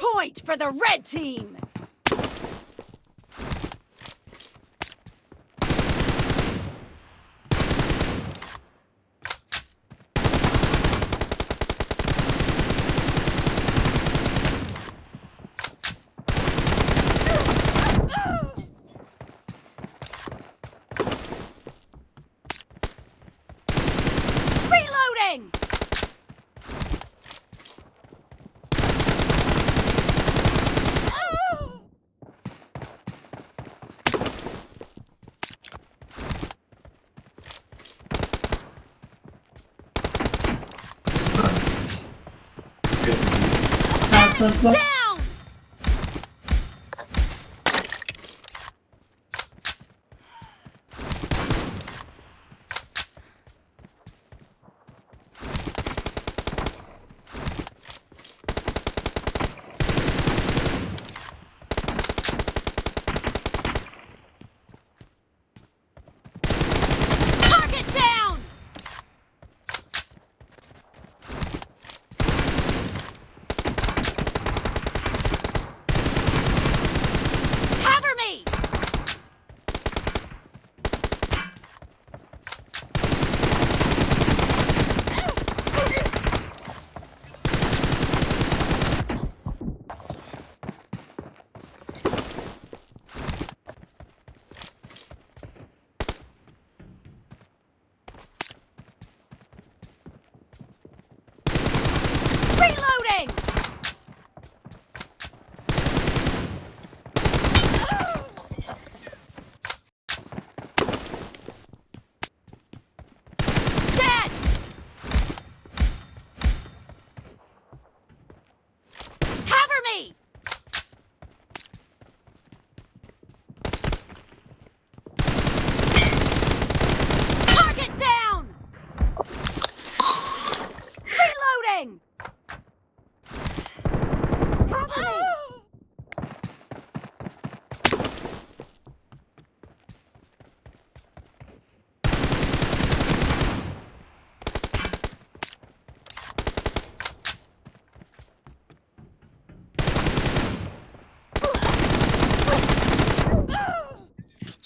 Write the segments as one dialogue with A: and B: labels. A: Point for the red same Let's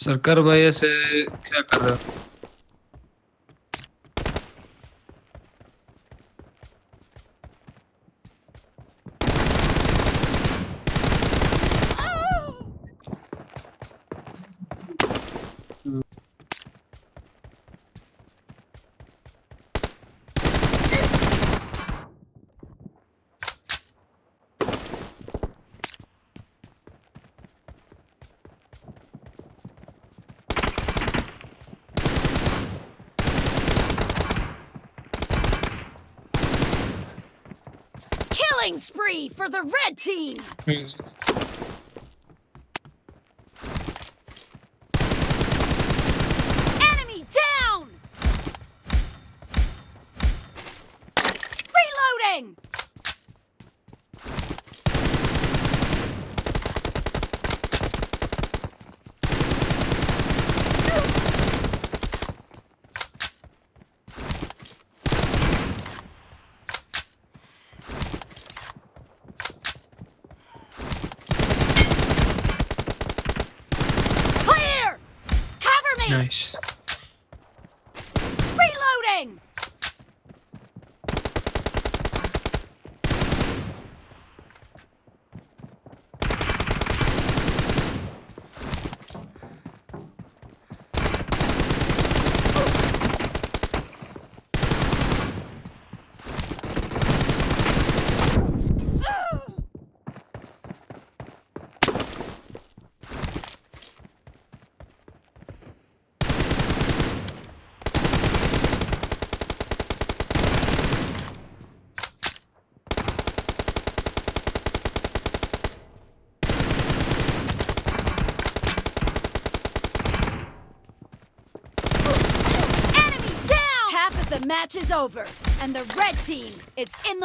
A: سرکار بھائی ایسے کیا کر رہا فری فار دا ویکسن چی
B: لو رینگ خوش
A: میچ از اوور اینڈر ویٹ ہی اٹس ان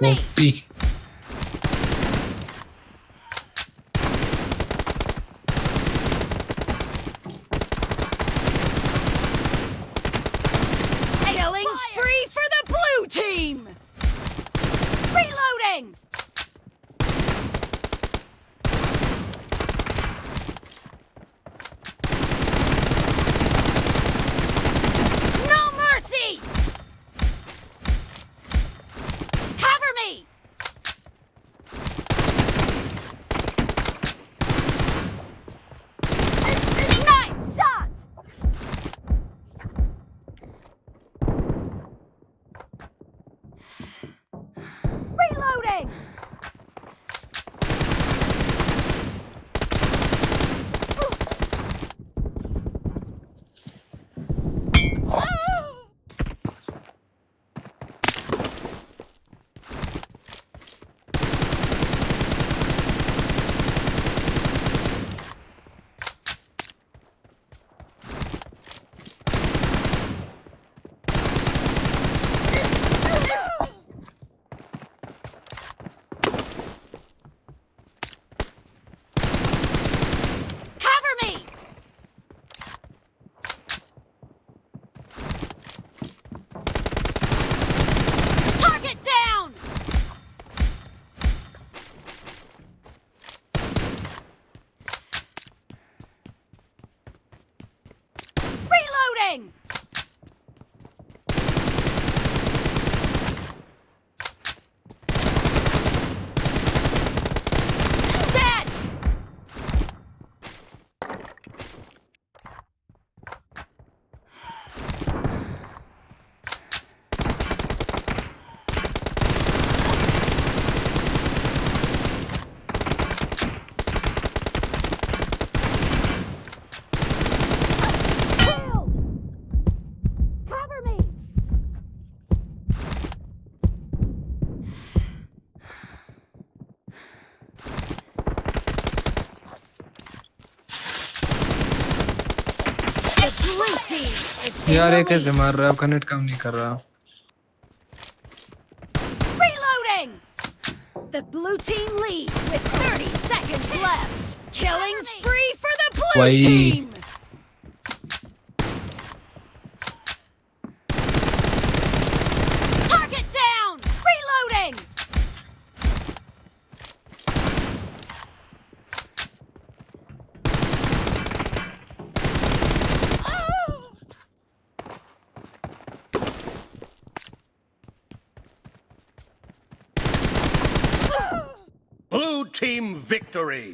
B: me. Oh, تین یار ایک ایسے مار رہا ہے آپ کا نیٹ کام نہیں کر رہا
A: تھیم وکٹوری